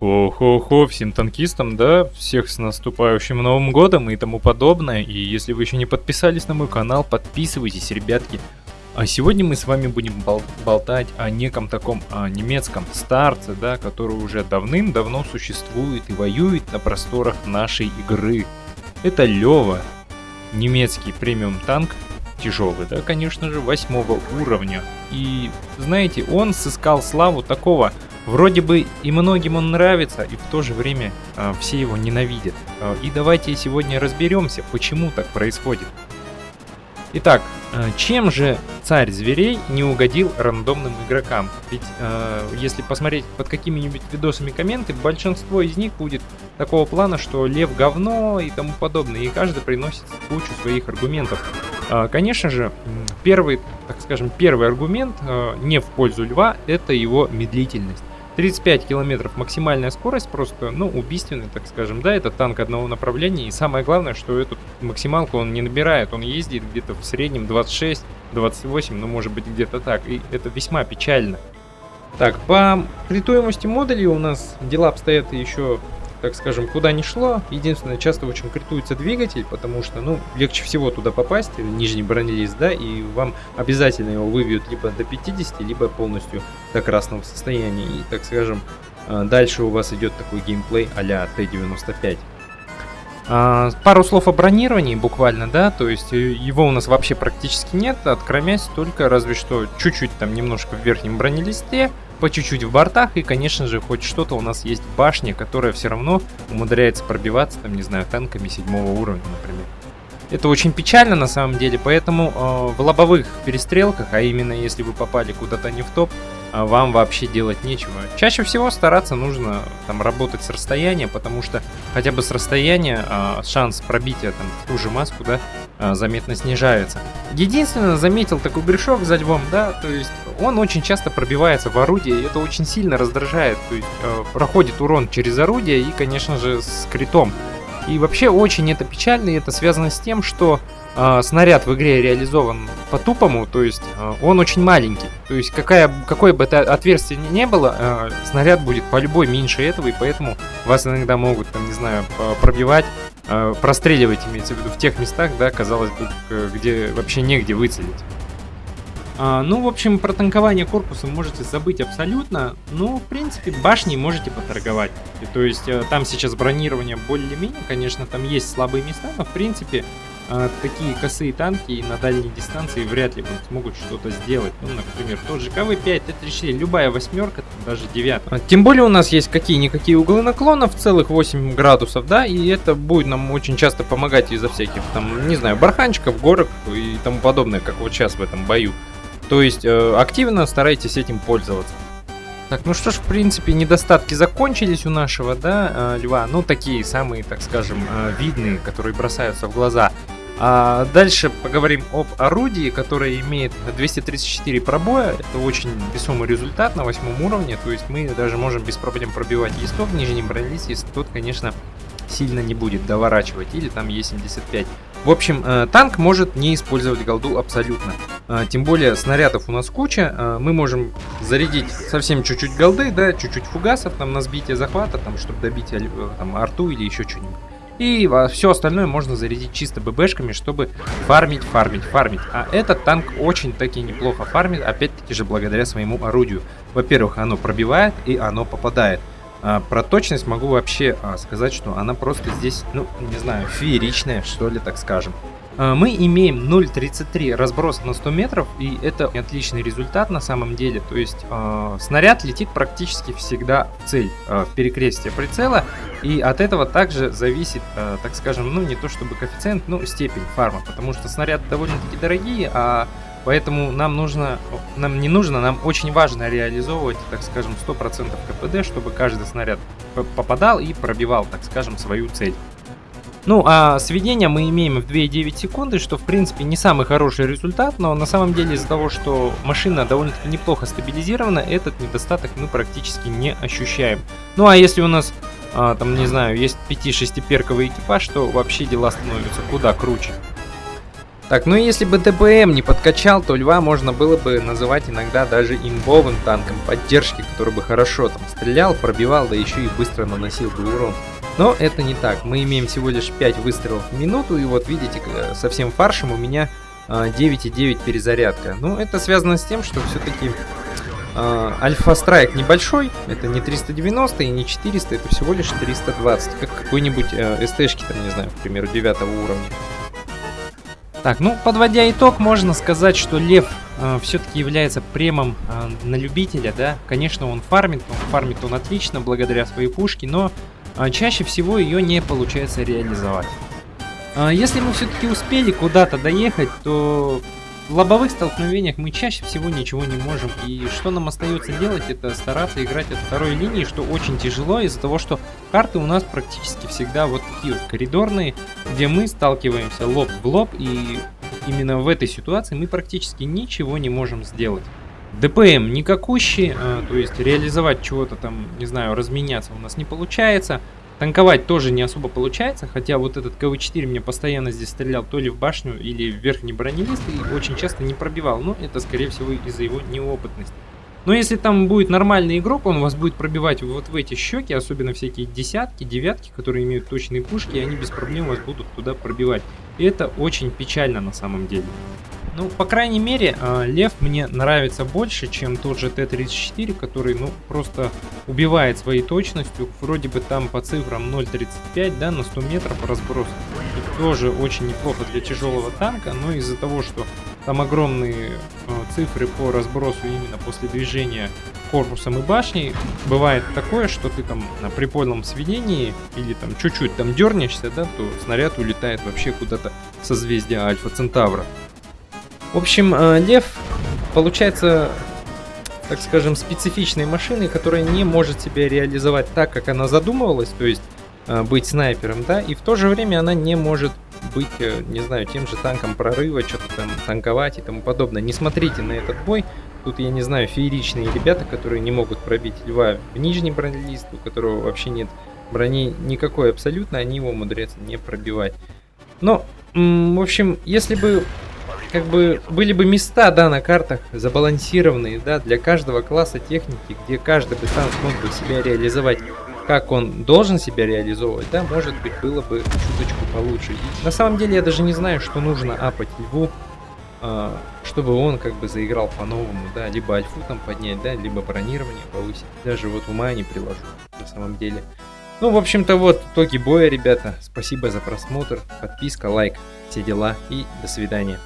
Хо-хо-хо, всем танкистам, да, всех с наступающим Новым Годом и тому подобное. И если вы еще не подписались на мой канал, подписывайтесь, ребятки. А сегодня мы с вами будем бол болтать о неком таком о немецком старце, да, который уже давным-давно существует и воюет на просторах нашей игры. Это Лева, немецкий премиум танк, тяжелый, да, конечно же, восьмого уровня. И, знаете, он сыскал славу такого Вроде бы и многим он нравится, и в то же время э, все его ненавидят. Э, и давайте сегодня разберемся, почему так происходит. Итак, э, чем же царь зверей не угодил рандомным игрокам? Ведь э, если посмотреть под какими-нибудь видосами комменты, большинство из них будет такого плана, что лев говно и тому подобное, и каждый приносит кучу своих аргументов. Конечно же, первый, так скажем, первый аргумент не в пользу льва, это его медлительность. 35 километров максимальная скорость, просто, ну, убийственная, так скажем, да, это танк одного направления, и самое главное, что эту максималку он не набирает, он ездит где-то в среднем 26, 28, ну, может быть, где-то так, и это весьма печально. Так, по критуемости модулей у нас дела обстоят еще так скажем, куда ни шло. Единственное, часто очень критуется двигатель, потому что, ну, легче всего туда попасть, нижний бронелист, да, и вам обязательно его выбьют либо до 50, либо полностью до красного состояния. И, так скажем, э, дальше у вас идет такой геймплей а-ля Т-95. А, пару слов о бронировании буквально, да, то есть э, его у нас вообще практически нет, откромясь только разве что чуть-чуть там немножко в верхнем бронелисте, по чуть-чуть в бортах, и, конечно же, хоть что-то у нас есть башня, которая все равно умудряется пробиваться, там, не знаю, танками седьмого уровня, например. Это очень печально на самом деле, поэтому э, в лобовых перестрелках, а именно если вы попали куда-то не в топ, вам вообще делать нечего. Чаще всего стараться нужно там работать с расстояния, потому что хотя бы с расстояния э, шанс пробития там ту же маску, да, э, заметно снижается. Единственное, заметил такой грешок за львом, да, то есть он очень часто пробивается в орудие, и это очень сильно раздражает, то есть э, проходит урон через орудие и, конечно же, с критом. И вообще очень это печально, и это связано с тем, что э, снаряд в игре реализован по-тупому, то есть э, он очень маленький. То есть какая, какое бы это отверстие ни не было, э, снаряд будет по любой меньше этого, и поэтому вас иногда могут, там, не знаю, пробивать, э, простреливать, имеется в виду, в тех местах, да, казалось бы, где вообще негде выцелить. А, ну, в общем, про танкование корпуса можете забыть абсолютно. Ну, в принципе, башни можете поторговать. И, то есть, э, там сейчас бронирование более-менее, конечно, там есть слабые места, но, в принципе, э, такие косые танки на дальней дистанции вряд ли смогут что-то сделать. Ну, например, тот же КВ-5, Т-34, любая восьмерка, даже девятка. Тем более у нас есть какие-никакие углы наклона в целых 8 градусов, да, и это будет нам очень часто помогать из-за всяких, там, не знаю, барханчиков, горок и тому подобное, как вот сейчас в этом бою. То есть э, активно старайтесь этим пользоваться. Так, ну что ж, в принципе, недостатки закончились у нашего, да, э, льва. Ну, такие самые, так скажем, э, видные, которые бросаются в глаза. А дальше поговорим об орудии, которое имеет 234 пробоя. Это очень весомый результат на восьмом уровне. То есть мы даже можем без проблем пробивать Е100 в нижнем бронелисте, если тот, конечно, сильно не будет доворачивать. Или там Е75. В общем, э, танк может не использовать голду абсолютно. Э, тем более снарядов у нас куча. Э, мы можем зарядить совсем чуть-чуть голды, да, чуть-чуть фугасов там на сбитие захвата, там, чтобы добить там, арту или еще что-нибудь. И все остальное можно зарядить чисто ББшками, чтобы фармить, фармить, фармить. А этот танк очень таки неплохо фармит, опять-таки же благодаря своему орудию. Во-первых, оно пробивает и оно попадает. А, про точность могу вообще а, сказать, что она просто здесь, ну, не знаю, фееричная, что ли, так скажем. А, мы имеем 0.33 разброс на 100 метров, и это отличный результат на самом деле. То есть э, снаряд летит практически всегда в цель, э, в перекрестие прицела, и от этого также зависит, э, так скажем, ну не то чтобы коэффициент, но степень фарма, потому что снаряды довольно-таки дорогие, а Поэтому нам нужно, нам не нужно, нам очень важно реализовывать, так скажем, 100% КПД, чтобы каждый снаряд попадал и пробивал, так скажем, свою цель. Ну, а сведения мы имеем в 2,9 секунды, что в принципе не самый хороший результат, но на самом деле из-за того, что машина довольно-таки неплохо стабилизирована, этот недостаток мы практически не ощущаем. Ну, а если у нас, а, там, не знаю, есть 5-6 перковый экипаж, то вообще дела становятся куда круче. Так, ну если бы ДПМ не подкачал, то Льва можно было бы называть иногда даже имбовым танком поддержки, который бы хорошо там стрелял, пробивал, да еще и быстро наносил бы урон. Но это не так, мы имеем всего лишь 5 выстрелов в минуту, и вот видите, совсем фаршем у меня 9,9 а, перезарядка. Ну, это связано с тем, что все-таки Альфа Страйк небольшой, это не 390 и не 400, это всего лишь 320, как какой-нибудь э, СТшки, там, не знаю, к примеру, 9 уровня. Так, ну, подводя итог, можно сказать, что Лев э, все-таки является премом э, на любителя, да. Конечно, он фармит, но фармит он отлично, благодаря своей пушке, но э, чаще всего ее не получается реализовать. Э, если мы все-таки успели куда-то доехать, то в лобовых столкновениях мы чаще всего ничего не можем. И что нам остается делать, это стараться играть от второй линии, что очень тяжело из-за того, что карты у нас практически всегда вот такие вот коридорные, где мы сталкиваемся лоб в лоб. И именно в этой ситуации мы практически ничего не можем сделать. ДПМ никакущий, а, то есть реализовать чего-то там, не знаю, разменяться у нас не получается. Танковать тоже не особо получается, хотя вот этот КВ-4 мне постоянно здесь стрелял то ли в башню или в верхний бронелист и очень часто не пробивал, но это скорее всего из-за его неопытности. Но если там будет нормальный игрок, он вас будет пробивать вот в эти щеки, особенно всякие десятки, девятки, которые имеют точные пушки, и они без проблем вас будут туда пробивать. И это очень печально на самом деле. Ну, по крайней мере, а, Лев мне нравится больше, чем тот же Т-34, который, ну, просто убивает своей точностью. Вроде бы там по цифрам 0.35, да, на 100 метров разброс. И тоже очень неплохо для тяжелого танка, но из-за того, что там огромные э, цифры по разбросу именно после движения корпусом и башней, бывает такое, что ты там на припольном сведении или там чуть-чуть там дернешься, да, то снаряд улетает вообще куда-то созвездия Альфа Центавра. В общем, э, Лев получается, так скажем, специфичной машиной, которая не может себя реализовать так, как она задумывалась, то есть э, быть снайпером, да, и в то же время она не может быть, э, не знаю, тем же танком прорыва, что-то там танковать и тому подобное. Не смотрите на этот бой, тут, я не знаю, фееричные ребята, которые не могут пробить льва в нижний бронелист, у которого вообще нет брони никакой абсолютно, они его умудряются не пробивать. Но, в общем, если бы как бы были бы места, да, на картах забалансированные, да, для каждого класса техники, где каждый бы танк смог бы себя реализовать, как он должен себя реализовывать, да, может быть, было бы чуточку получше. И на самом деле я даже не знаю, что нужно апать льву, э, чтобы он как бы заиграл по-новому, да, либо альфу там поднять, да, либо бронирование повысить. Даже вот ума не приложу, на самом деле. Ну, в общем-то, вот итоги боя, ребята. Спасибо за просмотр, подписка, лайк, все дела и до свидания.